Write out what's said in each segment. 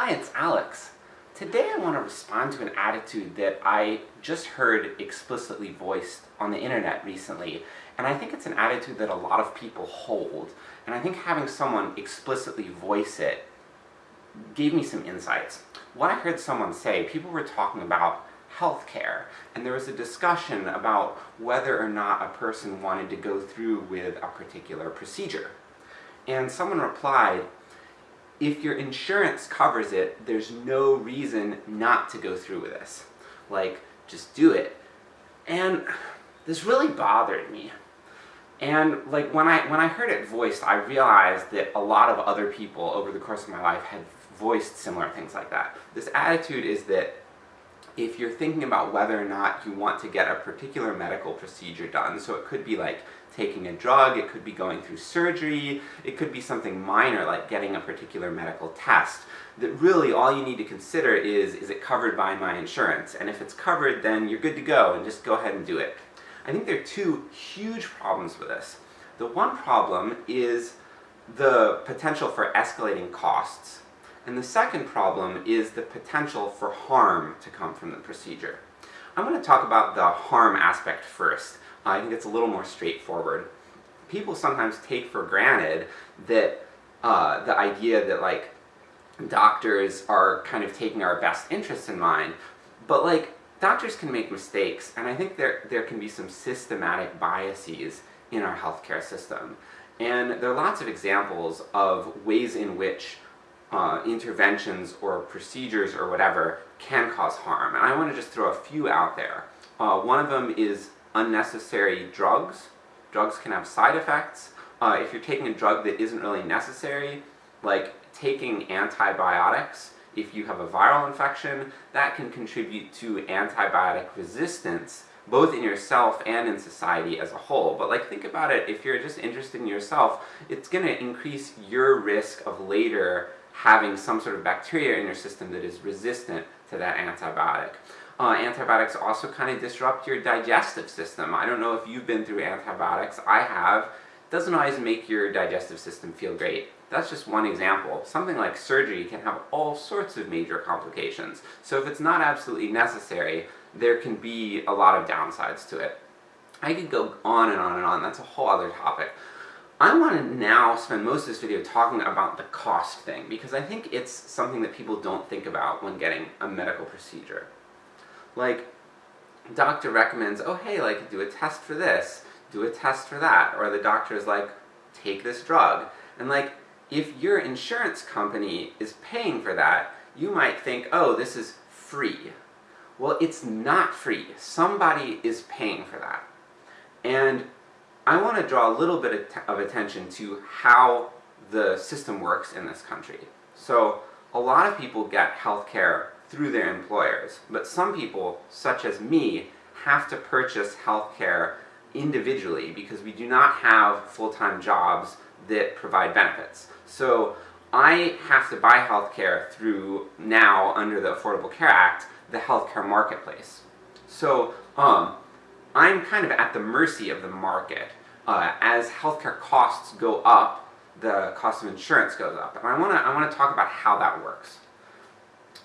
Hi, it's Alex. Today I want to respond to an attitude that I just heard explicitly voiced on the internet recently, and I think it's an attitude that a lot of people hold, and I think having someone explicitly voice it gave me some insights. What I heard someone say, people were talking about healthcare, and there was a discussion about whether or not a person wanted to go through with a particular procedure. And someone replied, if your insurance covers it, there's no reason not to go through with this. Like, just do it. And this really bothered me. And like, when I, when I heard it voiced, I realized that a lot of other people over the course of my life had voiced similar things like that. This attitude is that if you're thinking about whether or not you want to get a particular medical procedure done, so it could be like taking a drug, it could be going through surgery, it could be something minor like getting a particular medical test, that really all you need to consider is, is it covered by my insurance? And if it's covered, then you're good to go, and just go ahead and do it. I think there are two huge problems with this. The one problem is the potential for escalating costs. And the second problem is the potential for harm to come from the procedure. I'm going to talk about the harm aspect first. I think it's a little more straightforward. People sometimes take for granted that uh, the idea that like doctors are kind of taking our best interests in mind, but like doctors can make mistakes, and I think there, there can be some systematic biases in our healthcare system. And there are lots of examples of ways in which uh, interventions or procedures or whatever can cause harm. And I want to just throw a few out there. Uh, one of them is unnecessary drugs. Drugs can have side effects. Uh, if you're taking a drug that isn't really necessary, like taking antibiotics, if you have a viral infection, that can contribute to antibiotic resistance, both in yourself and in society as a whole. But like, think about it, if you're just interested in yourself, it's gonna increase your risk of later having some sort of bacteria in your system that is resistant to that antibiotic. Uh, antibiotics also kind of disrupt your digestive system. I don't know if you've been through antibiotics, I have. Doesn't always make your digestive system feel great. That's just one example. Something like surgery can have all sorts of major complications, so if it's not absolutely necessary, there can be a lot of downsides to it. I could go on and on and on, that's a whole other topic. I want to now spend most of this video talking about the cost thing, because I think it's something that people don't think about when getting a medical procedure. Like, doctor recommends, oh hey, like, do a test for this, do a test for that, or the doctor is like, take this drug. And like, if your insurance company is paying for that, you might think, oh, this is free. Well, it's not free. Somebody is paying for that. And I want to draw a little bit of attention to how the system works in this country. So, a lot of people get healthcare through their employers, but some people, such as me, have to purchase healthcare individually because we do not have full-time jobs that provide benefits. So, I have to buy healthcare through, now, under the Affordable Care Act, the healthcare marketplace. So, um, I'm kind of at the mercy of the market. Uh, as healthcare costs go up, the cost of insurance goes up. And I want to I want to talk about how that works.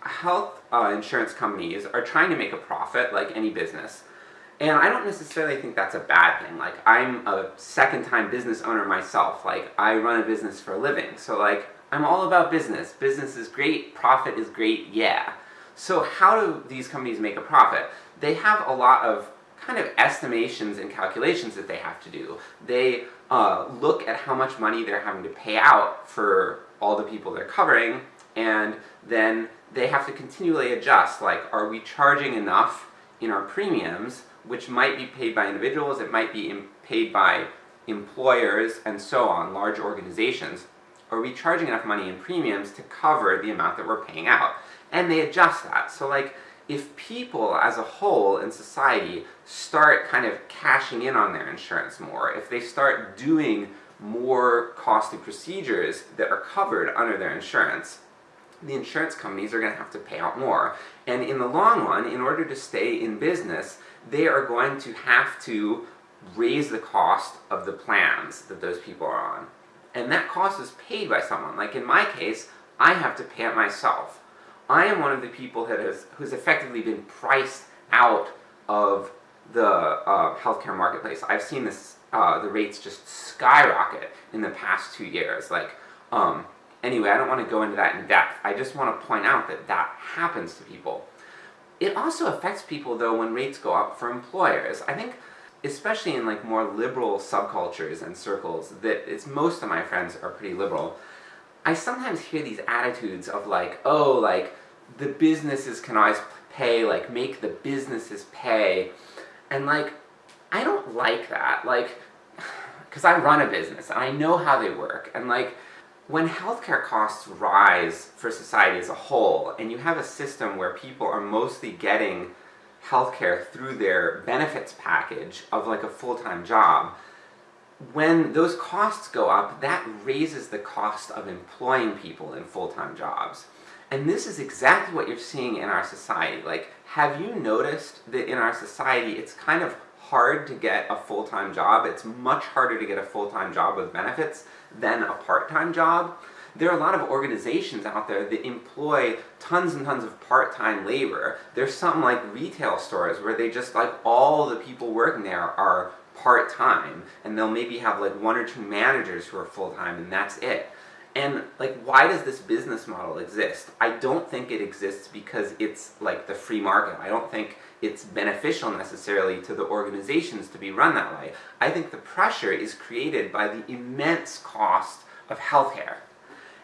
Health uh, insurance companies are trying to make a profit, like any business. And I don't necessarily think that's a bad thing. Like, I'm a second-time business owner myself. Like, I run a business for a living. So like, I'm all about business. Business is great, profit is great, yeah. So how do these companies make a profit? They have a lot of kind of estimations and calculations that they have to do. They uh, look at how much money they're having to pay out for all the people they're covering, and then they have to continually adjust, like, are we charging enough in our premiums, which might be paid by individuals, it might be paid by employers, and so on, large organizations. Are we charging enough money in premiums to cover the amount that we're paying out? And they adjust that. So like, if people as a whole in society start kind of cashing in on their insurance more, if they start doing more costly procedures that are covered under their insurance, the insurance companies are going to have to pay out more. And in the long run, in order to stay in business, they are going to have to raise the cost of the plans that those people are on. And that cost is paid by someone. Like in my case, I have to pay it myself. I am one of the people that has, who's effectively been priced out of the uh, healthcare marketplace. I've seen this, uh, the rates just skyrocket in the past two years. Like, um, anyway, I don't want to go into that in depth. I just want to point out that that happens to people. It also affects people though when rates go up for employers. I think especially in like more liberal subcultures and circles, that it's most of my friends are pretty liberal, I sometimes hear these attitudes of like, oh, like, the businesses can always pay, like, make the businesses pay, and like, I don't like that, like, because I run a business, and I know how they work, and like, when healthcare costs rise for society as a whole, and you have a system where people are mostly getting healthcare through their benefits package of like a full-time job, when those costs go up, that raises the cost of employing people in full-time jobs. And this is exactly what you're seeing in our society. Like, have you noticed that in our society it's kind of hard to get a full-time job? It's much harder to get a full-time job with benefits than a part-time job? There are a lot of organizations out there that employ tons and tons of part-time labor. There's some like retail stores where they just like all the people working there are part-time, and they'll maybe have like one or two managers who are full-time and that's it. And like, why does this business model exist? I don't think it exists because it's like the free market. I don't think it's beneficial necessarily to the organizations to be run that way. I think the pressure is created by the immense cost of healthcare.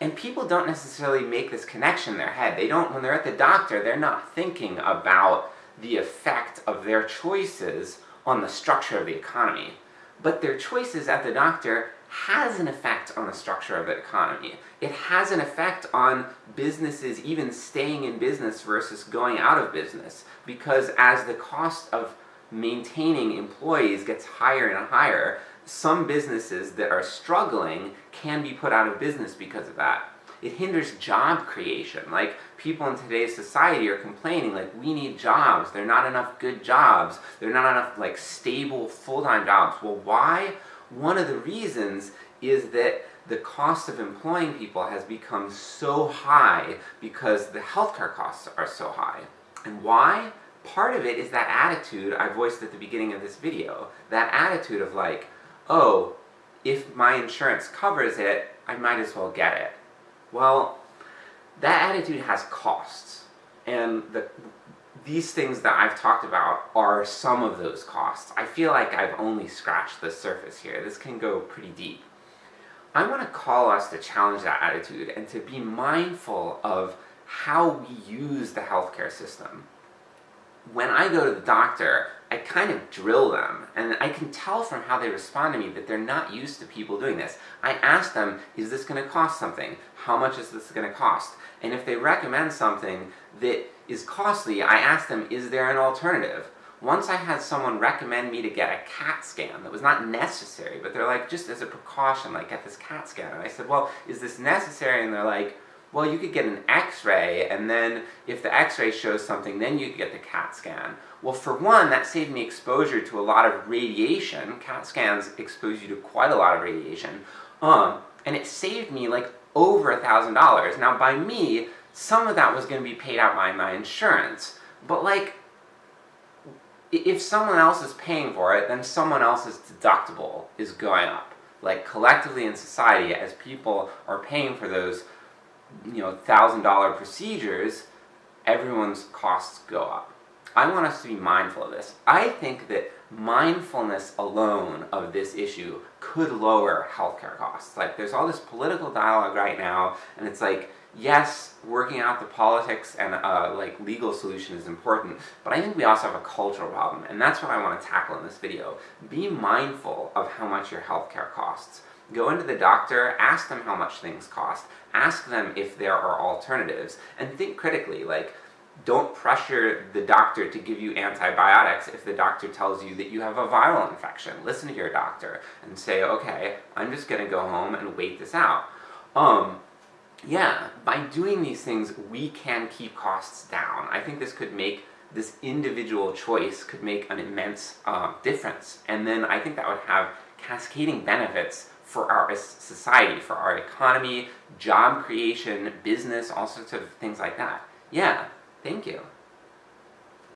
And people don't necessarily make this connection in their head. They don't, when they're at the doctor, they're not thinking about the effect of their choices on the structure of the economy. But their choices at the doctor has an effect on the structure of the economy. It has an effect on businesses even staying in business versus going out of business, because as the cost of maintaining employees gets higher and higher, some businesses that are struggling can be put out of business because of that. It hinders job creation, like people in today's society are complaining like we need jobs, there are not enough good jobs, there are not enough like stable full-time jobs. Well why? One of the reasons is that the cost of employing people has become so high because the healthcare costs are so high. And why? Part of it is that attitude I voiced at the beginning of this video. That attitude of like, oh, if my insurance covers it, I might as well get it. Well, that attitude has costs, and the, these things that I've talked about are some of those costs. I feel like I've only scratched the surface here, this can go pretty deep. I want to call us to challenge that attitude, and to be mindful of how we use the healthcare system. When I go to the doctor, I kind of drill them, and I can tell from how they respond to me that they're not used to people doing this. I ask them, is this going to cost something? How much is this going to cost? And if they recommend something that is costly, I ask them, is there an alternative? Once I had someone recommend me to get a CAT scan that was not necessary, but they're like, just as a precaution, like, get this CAT scan. And I said, well, is this necessary? And they're like, well, you could get an x-ray, and then if the x-ray shows something, then you could get the CAT scan. Well, for one, that saved me exposure to a lot of radiation. CAT scans expose you to quite a lot of radiation. Um, and it saved me like over a thousand dollars. Now by me, some of that was going to be paid out by my insurance. But like, if someone else is paying for it, then someone else's deductible is going up. Like collectively in society, as people are paying for those you know, thousand dollar procedures, everyone's costs go up. I want us to be mindful of this. I think that mindfulness alone of this issue could lower healthcare costs. Like, there's all this political dialogue right now, and it's like, yes, working out the politics and uh, like legal solution is important, but I think we also have a cultural problem, and that's what I want to tackle in this video. Be mindful of how much your healthcare costs. Go into the doctor, ask them how much things cost, ask them if there are alternatives, and think critically, like, don't pressure the doctor to give you antibiotics if the doctor tells you that you have a viral infection. Listen to your doctor and say, okay, I'm just gonna go home and wait this out. Um, yeah, by doing these things, we can keep costs down. I think this could make this individual choice could make an immense uh, difference. And then I think that would have cascading benefits for our society, for our economy, job creation, business, all sorts of things like that. Yeah, thank you.